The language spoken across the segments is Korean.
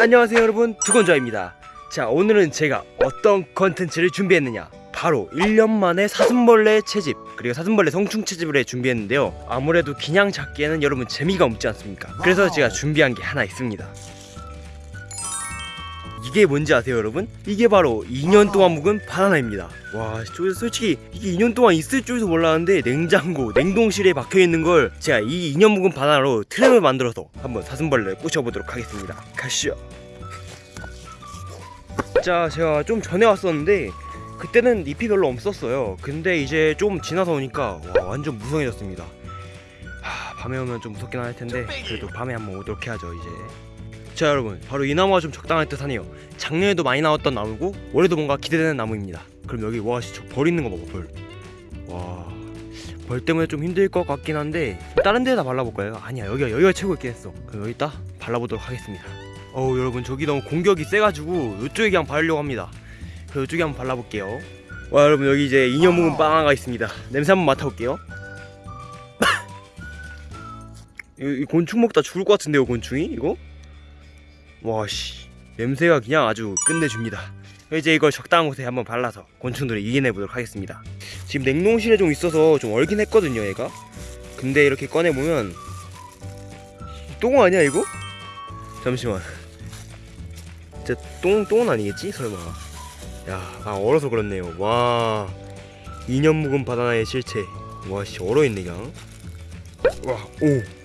안녕하세요 여러분. 두건자입니다. 자 오늘은 제가 어떤 컨텐츠를 준비했느냐. 바로 1년 만에 사슴벌레 채집 그리고 사슴벌레 성충 채집을 해 준비했는데요. 아무래도 그냥 잡기에는 여러분 재미가 없지 않습니까? 그래서 제가 준비한 게 하나 있습니다 이게 뭔지 아세요 여러분? 이게 바로 2년 동안 묵은 바나나입니다. 와 저- 솔직히 이게 2년 동안 있을 줄도 몰랐는데 냉장고 냉동실에 박혀있는 걸 제가 이 2년 묵은 바나나로 트램을 만들어서 한번 사슴벌레를 꼬셔보도록 하겠습니다. 가시죠. 자 제가 좀 전에 왔었는데 그때는 잎이 별로 없었어요. 근데 이제 좀 지나서 오니까 와, 완전 무성해졌습니다. 하, 밤에 오면 좀 무섭긴 할 텐데 그래도 밤에 한번 오도록 해야죠 이제 자 여러분. 바로 이 나무가 좀 적당할 듯 하네요. 작년에도 많이 나왔던 나무고 올해도 뭔가 기대되는 나무입니다. 그럼 여기 와저벌 있는 거 봐봐 벌와 벌 때문에 좀 힘들 것 같긴 한데 다른 데다 발라볼까요? 아니야 여기가 여기가 최고 있긴 했어. 그럼 여기다 발라보도록 하겠습니다. 어우 여러분 저기 너무 공격이 세가지고 이쪽에 그냥 바르려고 합니다. 그럼 이쪽에 한번 발라볼게요. 와 여러분 여기 이제 인형 묵은 빵아가 있습니다. 냄새 한번 맡아볼게요. 이, 이 곤충 먹다 죽을 것 같은데요 곤충이? 이거? 와씨. 냄새가 그냥 아주 끝내줍니다. 이제 이걸 적당한 곳에 한번 발라서 곤충들을 이겨내 보도록 하겠습니다. 지금 냉동실에 좀 있어서 좀 얼긴 했거든요 얘가. 근데 이렇게 꺼내보면 똥 아니야 이거? 잠시만. 진짜 똥, 똥은 아니겠지? 설마. 야, 아 얼어서 그렇네요. 와. 2년 묵은 바나나의 실체. 와씨 얼어있네 그냥. 와오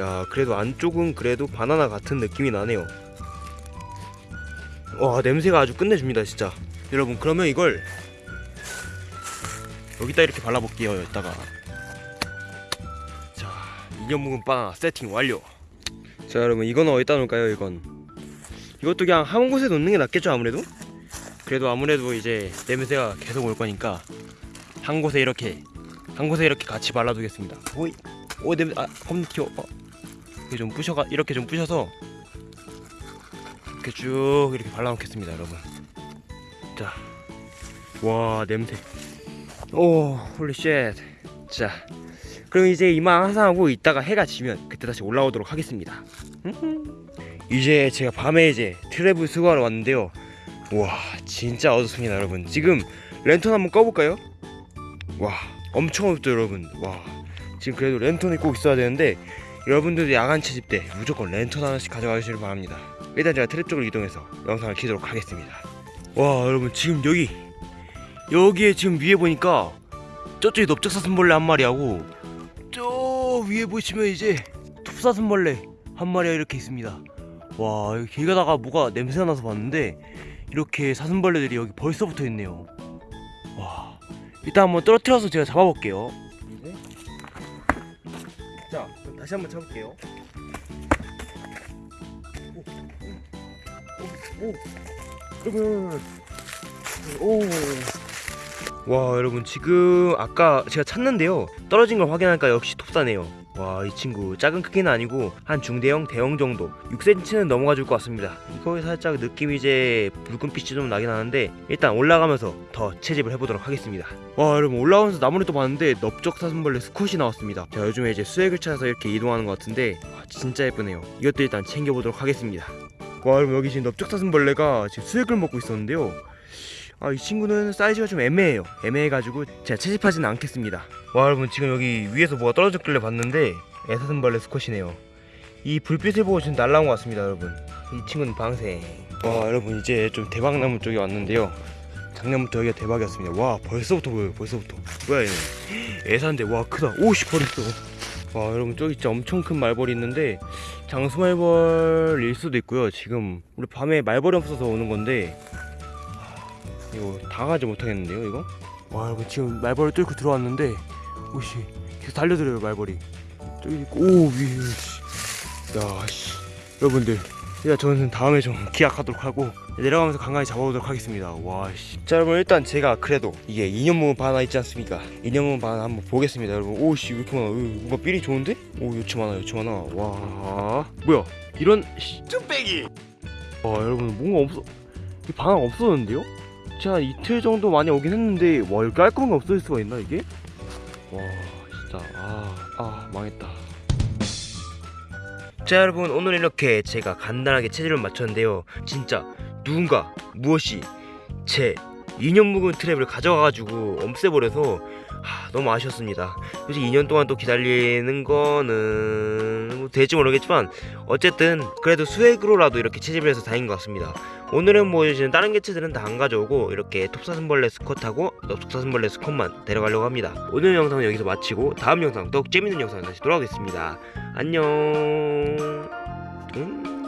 야 그래도 안쪽은 그래도 바나나 같은 느낌이 나네요. 와 냄새가 아주 끝내줍니다 진짜. 여러분 그러면 이걸 여기다 이렇게 발라볼게요 여기다가. 자 2년 묵은 바나나 세팅 완료. 자 여러분 이거는 어디다 놓을까요 이건? 이것도 그냥 한 곳에 놓는 게 낫겠죠 아무래도? 그래도 아무래도 이제 냄새가 계속 올 거니까 한 곳에 이렇게 한 곳에 이렇게 같이 발라두겠습니다. 오이 오 냄새 아 겁나 튀어 어. 이렇게 좀 부셔가 이렇게 좀 부셔서 이렇게 쭉 이렇게 발라놓겠습니다 여러분. 자 와 냄새. Oh holy shit 자. 그럼 이제 이만 하산하고 이따가 해가 지면 그때 다시 올라오도록 하겠습니다. 이제 제가 밤에 이제 트랩을 수거하러 왔는데요. 와 진짜 어둡습니다 여러분. 지금 랜턴 한번 꺼볼까요? 와 엄청 어둡죠 여러분. 와. 지금 그래도 랜턴이 꼭 있어야 되는데 여러분들도 야간 채집 때 무조건 랜턴 하나씩 가져가시길 바랍니다. 일단 제가 트랩 쪽으로 이동해서 영상을 키도록 하겠습니다. 와 여러분 지금 여기 여기에 지금 위에 보니까 저쪽에 넓적사슴벌레 한 마리하고 저 위에 보시면 이제 톱사슴벌레 한 마리가 이렇게 있습니다. 와 여기 길 가다가 뭐가 냄새 나서 봤는데 이렇게 사슴벌레들이 여기 벌써 붙어 있네요. 와 일단 한번 떨어뜨려서 제가 잡아볼게요 다시 한번 쳐볼게요. 오오오오. 와 여러분 지금 아까 제가 찾는데요. 떨어진 걸 확인하니까 역시 톱사네요 와 이 친구 작은 크기는 아니고 한 중대형 대형 정도 6cm는 넘어가 줄 것 같습니다. 이거에 살짝 느낌이 이제 붉은빛이 좀 나긴 하는데 일단 올라가면서 더 채집을 해보도록 하겠습니다. 와 여러분 올라오면서 나무를 또 봤는데 넓적사슴벌레 수컷이 나왔습니다. 자 요즘에 이제 수액을 찾아서 이렇게 이동하는 것 같은데 와, 진짜 예쁘네요. 이것도 일단 챙겨보도록 하겠습니다. 와 여러분 여기 지금 넓적사슴벌레가 지금 수액을 먹고 있었는데요 아 이 친구는 사이즈가 좀 애매해요. 애매해가지고 제가 채집하지는 않겠습니다. 와 여러분 지금 여기 위에서 뭐가 떨어졌길래 봤는데 애사슴벌레 수컷이네요. 이 불빛을 보고 지금 날라온 것 같습니다 여러분. 이 친구는 방생. 와 여러분 이제 좀 대박나무 쪽에 왔는데요. 작년부터 여기가 대박이었습니다. 와 벌써부터 보여요 벌써부터. 뭐야 얘는? 애사인데 와 크다. 오씨 버렸어 와 여러분 저기 진짜 엄청 큰 말벌이 있는데 장수말벌일 수도 있고요. 지금 우리 밤에 말벌이 없어서 오는 건데 이거 당하지 못하겠는데요 이거? 와 여러분 지금 말벌을 뚫고 들어왔는데 오씨 계속 달려들어요 말벌이 저기 있고 오 위에 씨. 야 씨. 여러분들 일단 저는 다음에 좀 기약하도록 하고 내려가면서 간간히 잡아보도록 하겠습니다 와씨 자 여러분 일단 제가 그래도 이게 2년 묵은 바나 있지 않습니까 2년 묵은 바나 한번 보겠습니다 여러분 오씨 왜 이렇게 많아 으, 뭔가 삘이 좋은데? 오 요치 많아 요치 많아 와 뭐야 이런 씨. 쭈빼기 와 여러분 뭔가 없어 이 바나 없어졌는데요? 한 이틀 정도 많이 오긴 했는데 와 이렇게 깔끔하게 없어질 수가 있나 이게? 와 진짜. 아, 아 망했다. 자 여러분 오늘 이렇게 제가 간단하게 체질을 맞췄는데요. 진짜 누군가 무엇이 제 2년 묵은 트랩을 가져가가지고 없애버려서 하, 너무 아쉬웠습니다. 솔직히 2년 동안 또 기다리는 거는 뭐 될지 모르겠지만 어쨌든 그래도 수액으로라도 이렇게 채집을 해서 다행인 것 같습니다. 오늘은 뭐 이제 다른 개체들은 다 안 가져오고 이렇게 톱사슴벌레 스컷하고 넙속사슴벌레 스컷만 데려가려고 합니다. 오늘 영상은 여기서 마치고 다음 영상 더욱 재밌는 영상 다시 돌아오겠습니다. 안녕. 음.